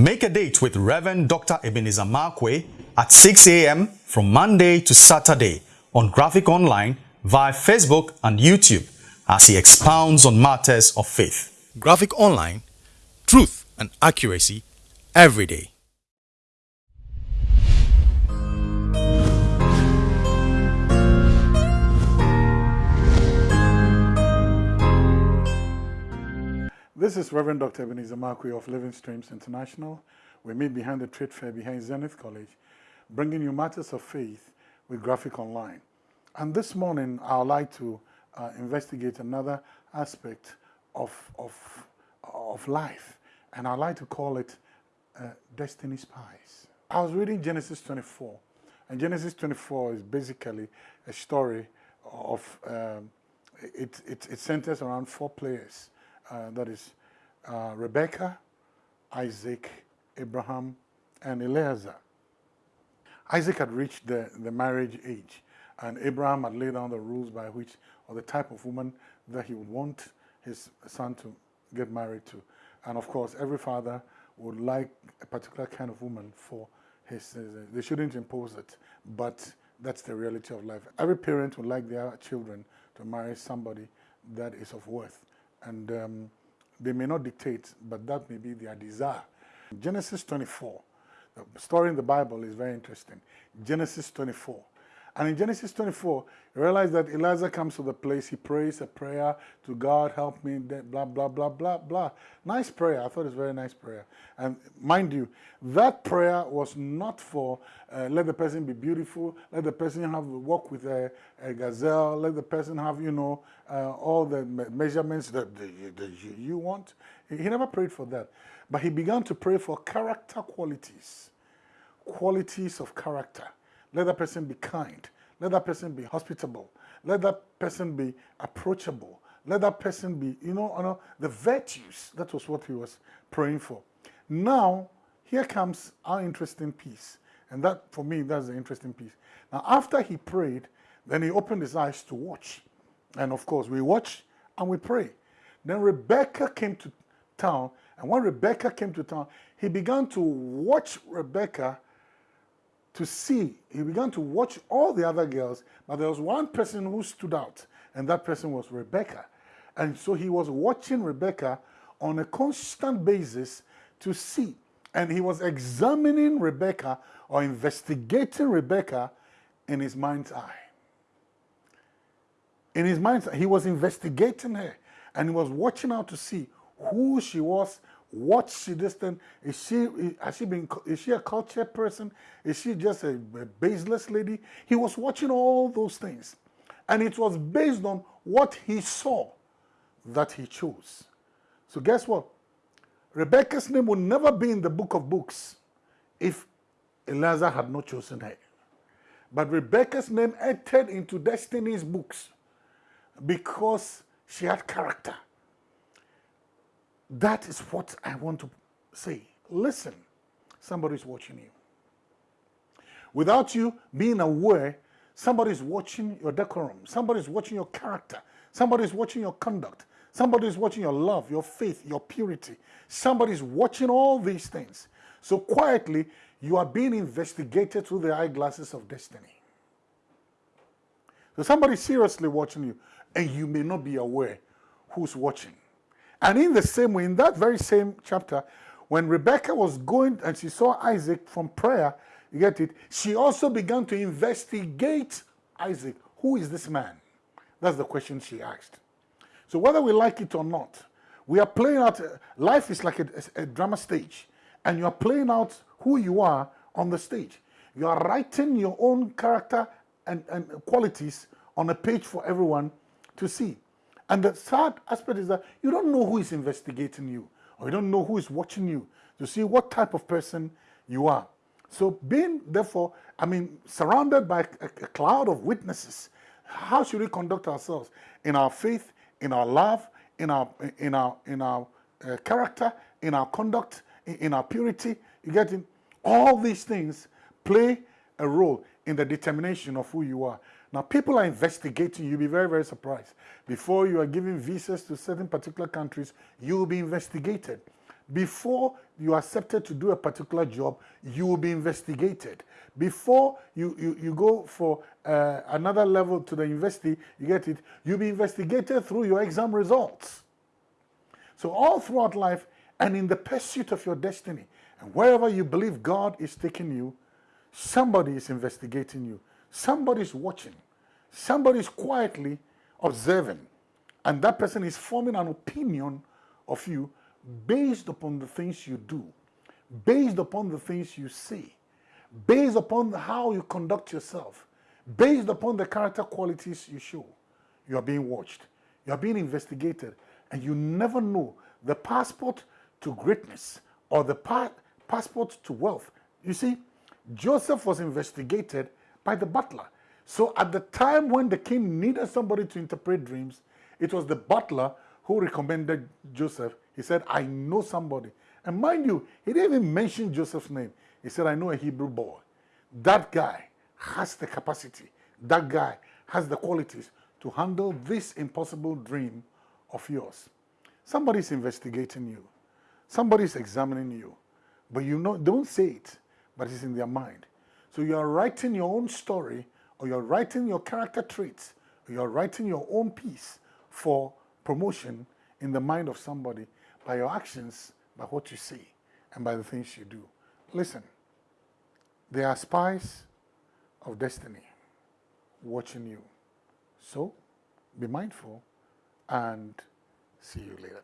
Make a date with Reverend Dr. Ebenezer Markwei at 6 a.m. from Monday to Saturday on Graphic Online via Facebook and YouTube as he expounds on matters of faith. Graphic Online, truth and accuracy every day. This is Reverend Dr. Ebenezer Markwei of Living Streams International. We meet behind the trade fair behind Zenith College, bringing you matters of faith with Graphic Online. And this morning, I would like to uh, investigate another aspect of, of, of life, and I would like to call it uh, Destiny Spies. I was reading Genesis 24, and Genesis 24 is basically a story of, um, it, it, it centers around four players uh, that is uh, Rebecca, Isaac, Abraham, and Eliezer. Isaac had reached the, the marriage age, and Abraham had laid down the rules by which, or the type of woman that he would want his son to get married to. And of course, every father would like a particular kind of woman for his, they shouldn't impose it, but that's the reality of life. Every parent would like their children to marry somebody that is of worth and um, they may not dictate, but that may be their desire. Genesis 24, the story in the Bible is very interesting. Genesis 24. And in Genesis 24, you realize that Elijah comes to the place, he prays a prayer to God, help me, blah, blah, blah, blah, blah. Nice prayer. I thought it was very nice prayer. And mind you, that prayer was not for uh, let the person be beautiful, let the person have walk with a, a gazelle, let the person have, you know, uh, all the measurements that, that, that you want. He never prayed for that. But he began to pray for character qualities, qualities of character let that person be kind. Let that person be hospitable. Let that person be approachable. Let that person be, you know, know, the virtues. That was what he was praying for. Now, here comes our interesting piece. And that, for me, that's the interesting piece. Now, after he prayed, then he opened his eyes to watch. And of course, we watch and we pray. Then Rebecca came to town. And when Rebecca came to town, he began to watch Rebecca to see, he began to watch all the other girls, but there was one person who stood out, and that person was Rebecca. And so he was watching Rebecca on a constant basis to see. And he was examining Rebecca or investigating Rebecca in his mind's eye. In his mind's eye, he was investigating her and he was watching out to see who she was, what she this thing is she has she been is she a cultured person? Is she just a, a baseless lady? He was watching all those things. And it was based on what he saw that he chose. So guess what? Rebecca's name would never be in the book of books if Eliezer had not chosen her. But rebecca's name entered into destiny's books because she had character that is what I want to say. Listen, somebody is watching you. Without you being aware, somebody is watching your decorum, somebody is watching your character, somebody is watching your conduct, somebody is watching your love, your faith, your purity. Somebody is watching all these things. So quietly, you are being investigated through the eyeglasses of destiny. So somebody's seriously watching you, and you may not be aware who's watching. And in the same way, in that very same chapter, when Rebecca was going and she saw Isaac from prayer, you get it, she also began to investigate Isaac. Who is this man? That's the question she asked. So whether we like it or not, we are playing out, life is like a, a, drama stage, and you are playing out who you are on the stage. You are writing your own character and, and qualities on a page for everyone to see. And the third aspect is that you don't know who is investigating you, or you don't know who is watching you to see what type of person you are. So being, therefore, I mean, surrounded by a, a cloud of witnesses, how should we conduct ourselves in our faith, in our love, in our, in our, in our uh, character, in our conduct, in, in our purity? You get it? All these things play a role in the determination of who you are. Now, people are investigating. You'll be very, very surprised. Before you are giving visas to certain particular countries, you will be investigated. Before you are accepted to do a particular job, you will be investigated. Before you, you, you go for uh, another level to the university, you get it, you'll be investigated through your exam results. So all throughout life and in the pursuit of your destiny, and wherever you believe God is taking you, somebody is investigating you. Somebody is watching. Somebody is quietly observing. And that person is forming an opinion of you based upon the things you do, based upon the things you say, based upon how you conduct yourself, based upon the character qualities you show. You are being watched, you are being investigated, and you never know the passport to greatness or the pa passport to wealth. You see, Joseph was investigated by the butler. So at the time when the king needed somebody to interpret dreams, it was the butler who recommended Joseph. He said, I know somebody. And mind you, he didn't even mention Joseph's name. He said, I know a Hebrew boy. That guy has the capacity. That guy has the qualities to handle this impossible dream of yours. Somebody's investigating you. Somebody's examining you. But you know, don't say it, but it's in their mind. So you are writing your own story, or you're writing your character traits, or you're writing your own piece for promotion in the mind of somebody by your actions, by what you say, and by the things you do. Listen, there are spies of destiny watching you. So be mindful and see you later.